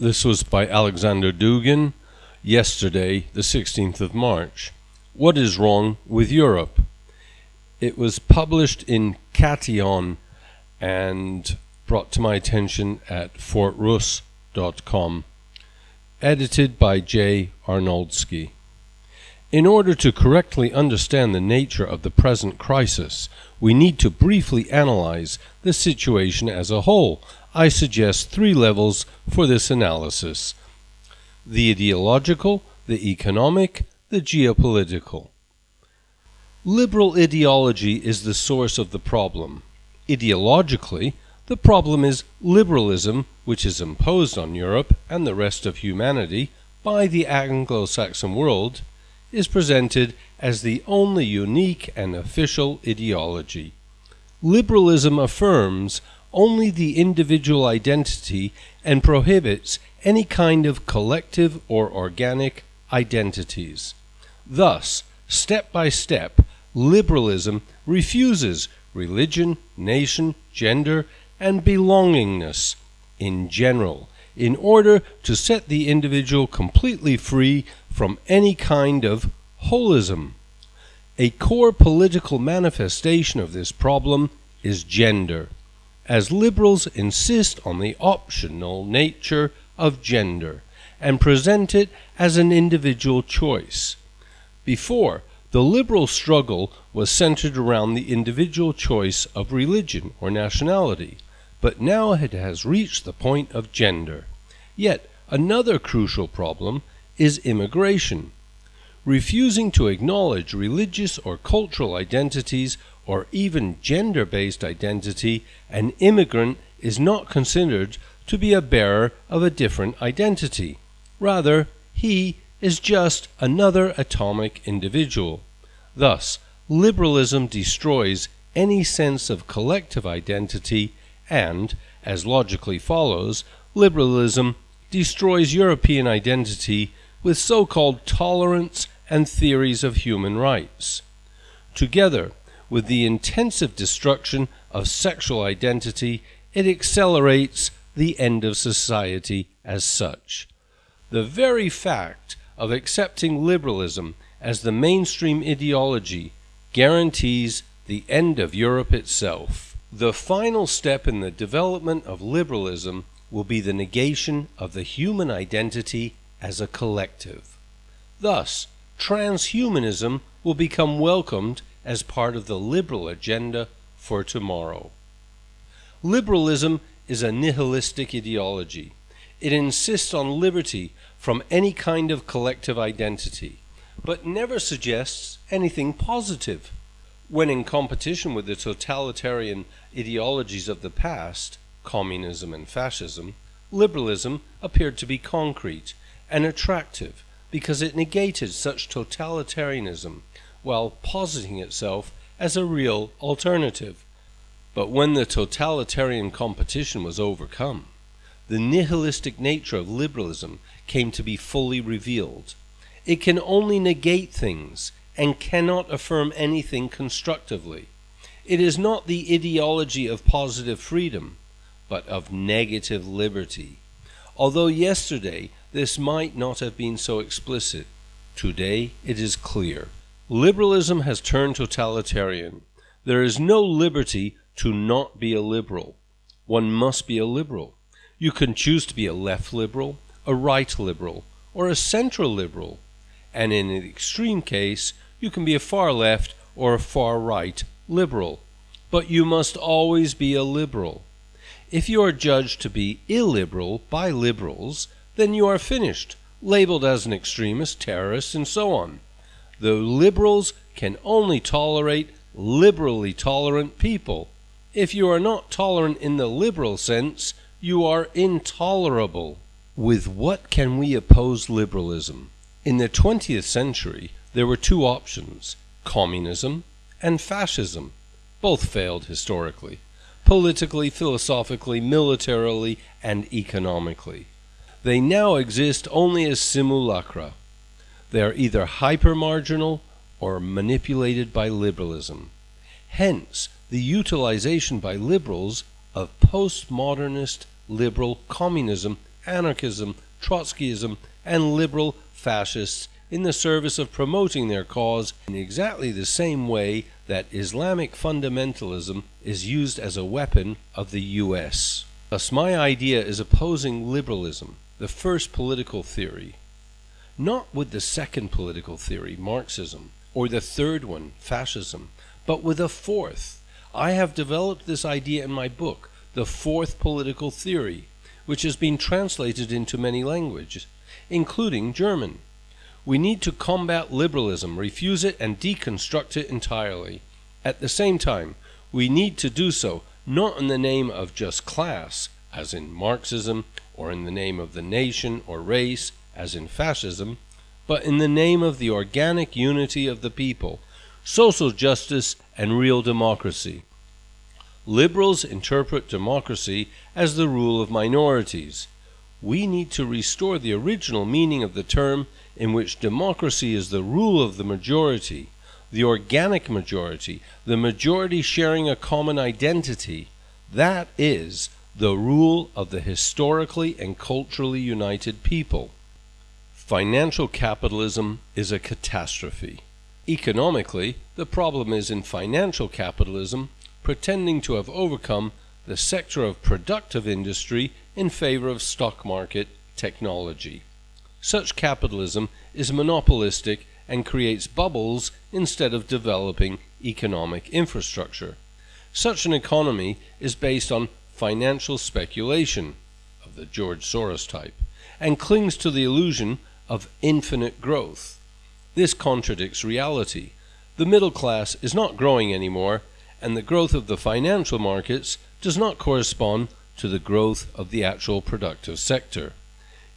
This was by Alexander Dugin, yesterday, the 16th of March. What is wrong with Europe? It was published in Katehon and brought to my attention at fort-russ.com. Edited by J. Arnoldski. In order to correctly understand the nature of the present crisis, we need to briefly analyze the situation as a whole. I suggest three levels for this analysis the ideological, the economic, the geopolitical. Liberal ideology is the source of the problem. Ideologically, the problem is liberalism, which is imposed on Europe and the rest of humanity by the Anglo Saxon world is presented as the only unique and official ideology. Liberalism affirms only the individual identity and prohibits any kind of collective or organic identities. Thus, step by step, liberalism refuses religion, nation, gender, and belongingness in general in order to set the individual completely free from any kind of holism. A core political manifestation of this problem is gender, as liberals insist on the optional nature of gender and present it as an individual choice. Before, the liberal struggle was centered around the individual choice of religion or nationality, but now it has reached the point of gender. Yet, another crucial problem is immigration. Refusing to acknowledge religious or cultural identities or even gender based identity, an immigrant is not considered to be a bearer of a different identity. Rather, he is just another atomic individual. Thus, liberalism destroys any sense of collective identity and, as logically follows, liberalism destroys European identity with so called tolerance and theories of human rights. Together with the intensive destruction of sexual identity, it accelerates the end of society as such. The very fact of accepting liberalism as the mainstream ideology guarantees the end of Europe itself. The final step in the development of liberalism will be the negation of the human identity as a collective. Thus, transhumanism will become welcomed as part of the liberal agenda for tomorrow. Liberalism is a nihilistic ideology. It insists on liberty from any kind of collective identity, but never suggests anything positive. When in competition with the totalitarian ideologies of the past, communism and fascism, liberalism appeared to be concrete and attractive because it negated such totalitarianism while positing itself as a real alternative. But when the totalitarian competition was overcome, the nihilistic nature of liberalism came to be fully revealed. It can only negate things and cannot affirm anything constructively. It is not the ideology of positive freedom, but of negative liberty. Although yesterday this might not have been so explicit, today it is clear. Liberalism has turned totalitarian. There is no liberty to not be a liberal. One must be a liberal. You can choose to be a left liberal, a right liberal, or a central liberal. And in an extreme case, you can be a far left or a far right liberal. But you must always be a liberal. If you are judged to be illiberal by liberals, then you are finished, labeled as an extremist, terrorist, and so on. The liberals can only tolerate liberally tolerant people. If you are not tolerant in the liberal sense, you are intolerable. With what can we oppose liberalism? In the 20th century, there were two options communism and fascism. Both failed historically politically, philosophically, militarily, and economically. They now exist only as simulacra. They are either hyper-marginal or manipulated by liberalism. Hence, the utilization by liberals of postmodernist liberal communism anarchism, Trotskyism, and liberal fascists in the service of promoting their cause in exactly the same way that Islamic fundamentalism is used as a weapon of the US. Thus, my idea is opposing liberalism, the first political theory, not with the second political theory, Marxism, or the third one, fascism, but with a fourth. I have developed this idea in my book, The Fourth Political Theory, which has been translated into many languages, including German. We need to combat liberalism, refuse it, and deconstruct it entirely. At the same time, we need to do so not in the name of just class, as in Marxism, or in the name of the nation or race, as in fascism, but in the name of the organic unity of the people, social justice, and real democracy. Liberals interpret democracy as the rule of minorities. We need to restore the original meaning of the term in which democracy is the rule of the majority, the organic majority, the majority sharing a common identity. That is the rule of the historically and culturally united people. Financial capitalism is a catastrophe. Economically, the problem is in financial capitalism pretending to have overcome the sector of productive industry in favor of stock market technology. Such capitalism is monopolistic and creates bubbles instead of developing economic infrastructure. Such an economy is based on financial speculation of the George Soros type and clings to the illusion of infinite growth. This contradicts reality. The middle class is not growing anymore, and the growth of the financial markets does not correspond to the growth of the actual productive sector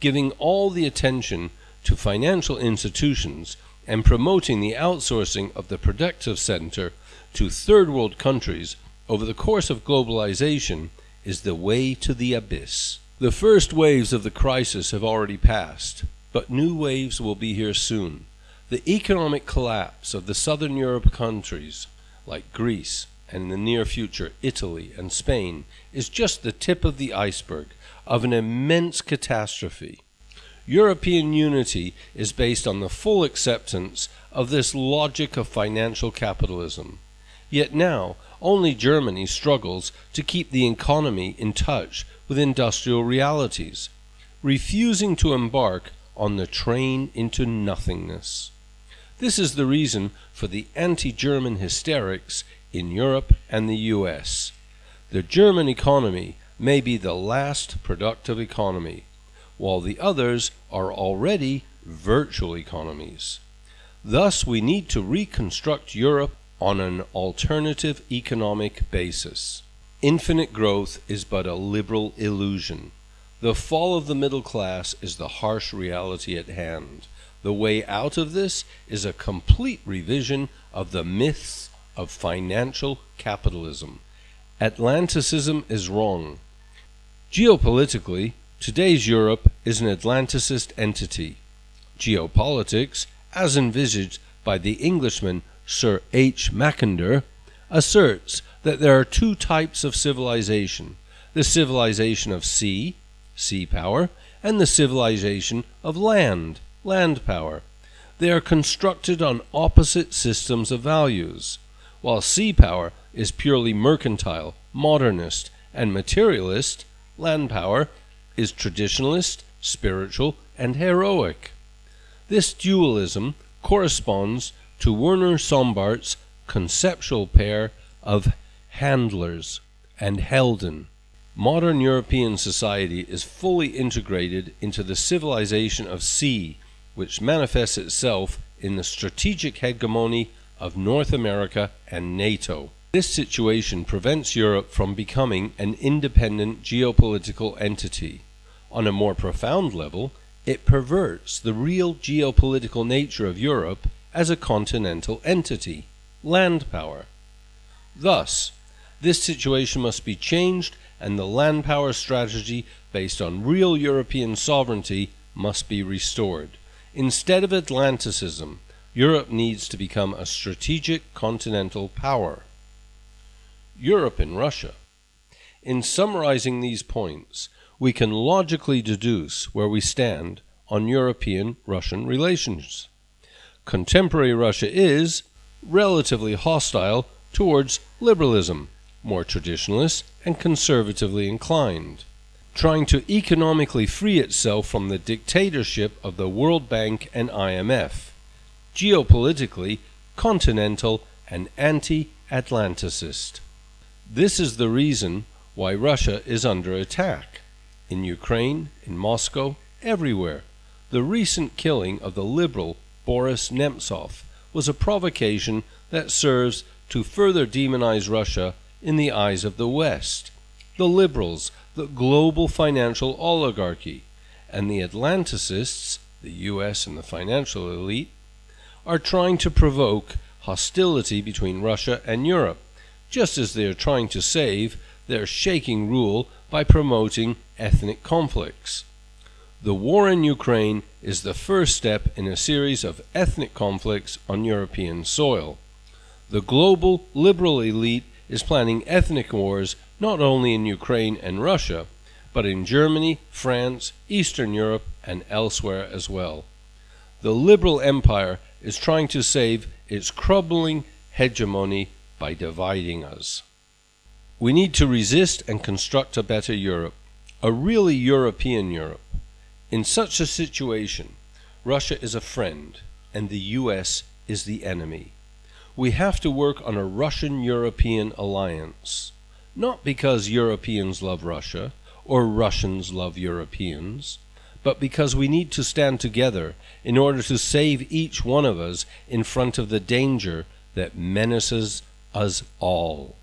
giving all the attention to financial institutions and promoting the outsourcing of the productive center to third world countries over the course of globalization is the way to the abyss. The first waves of the crisis have already passed, but new waves will be here soon. The economic collapse of the southern Europe countries, like Greece, and in the near future Italy and Spain, is just the tip of the iceberg of an immense catastrophe. European unity is based on the full acceptance of this logic of financial capitalism. Yet now, only Germany struggles to keep the economy in touch with industrial realities, refusing to embark on the train into nothingness. This is the reason for the anti German hysterics in Europe and the US. The German economy may be the last productive economy, while the others are already virtual economies. Thus, we need to reconstruct Europe on an alternative economic basis. Infinite growth is but a liberal illusion. The fall of the middle class is the harsh reality at hand. The way out of this is a complete revision of the myths of financial capitalism. Atlanticism is wrong. Geopolitically, today's Europe is an Atlanticist entity. Geopolitics, as envisaged by the Englishman Sir H. Mackinder, asserts that there are two types of civilization the civilization of sea, sea power, and the civilization of land, land power. They are constructed on opposite systems of values. While sea power is purely mercantile, modernist, and materialist, land power is traditionalist, spiritual, and heroic. This dualism corresponds to Werner Sombart's conceptual pair of handlers and Helden. Modern European society is fully integrated into the civilization of sea, which manifests itself in the strategic hegemony of North America and NATO. This situation prevents Europe from becoming an independent geopolitical entity. On a more profound level, it perverts the real geopolitical nature of Europe as a continental entity, land power. Thus, this situation must be changed and the land power strategy based on real European sovereignty must be restored. Instead of Atlanticism, Europe needs to become a strategic continental power. Europe and Russia. In summarizing these points, we can logically deduce where we stand on European Russian relations. Contemporary Russia is relatively hostile towards liberalism, more traditionalist and conservatively inclined, trying to economically free itself from the dictatorship of the World Bank and IMF, geopolitically continental and anti Atlanticist. This is the reason why Russia is under attack. In Ukraine, in Moscow, everywhere. The recent killing of the liberal Boris Nemtsov was a provocation that serves to further demonize Russia in the eyes of the West, the liberals, the global financial oligarchy, and the Atlanticists, the US and the financial elite, are trying to provoke hostility between Russia and Europe, just as they are trying to save their shaking rule by promoting ethnic conflicts. The war in Ukraine is the first step in a series of ethnic conflicts on European soil. The global liberal elite is planning ethnic wars not only in Ukraine and Russia, but in Germany, France, Eastern Europe, and elsewhere as well. The liberal empire is trying to save its crumbling hegemony by dividing us. We need to resist and construct a better Europe, a really European Europe. In such a situation, Russia is a friend and the US is the enemy. We have to work on a Russian European alliance, not because Europeans love Russia or Russians love Europeans, but because we need to stand together in order to save each one of us in front of the danger that menaces us all.